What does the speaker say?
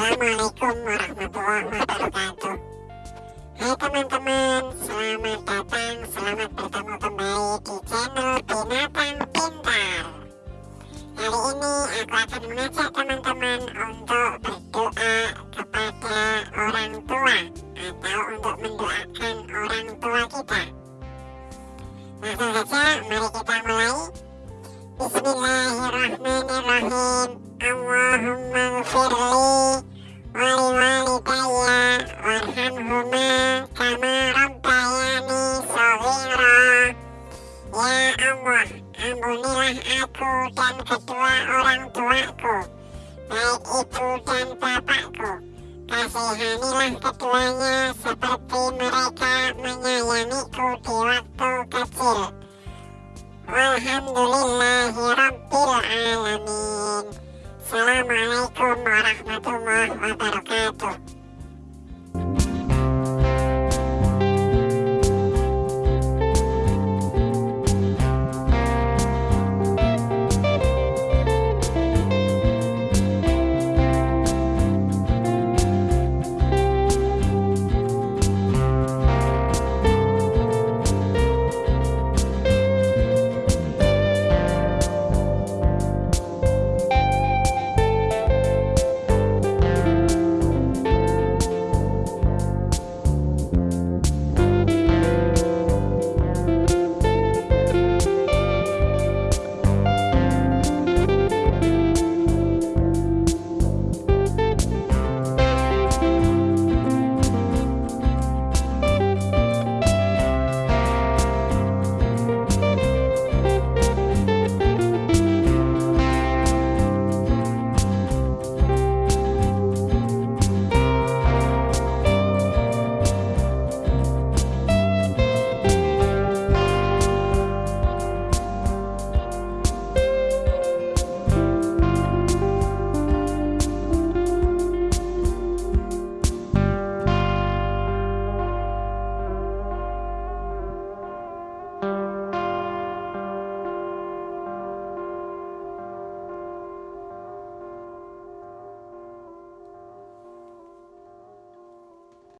Assalamualaikum warahmatullahi wabarakatuh. Hai teman-teman, selamat datang, selamat bertemu kembali di channel Binatang Pintar. Hari ini aku akan mengajak teman-teman untuk berdoa kepada orang tua Atau untuk mendoakan orang tua kita. Langsung saja, mari kita mulai. Bismillahirrahmanirrahim. Allahumma gfirli walidayya warhamhuma kama rabbayani saghira Ya Allah, ampunilah aku dan kedua orang tuaku Baik ibu dan bapakku Kasihanilah keduanya seperti mereka menyayangiku di waktu kecil Walhamdulillahirabbil alamin. Assalamualaikum warahmatullahi wabarakatuh.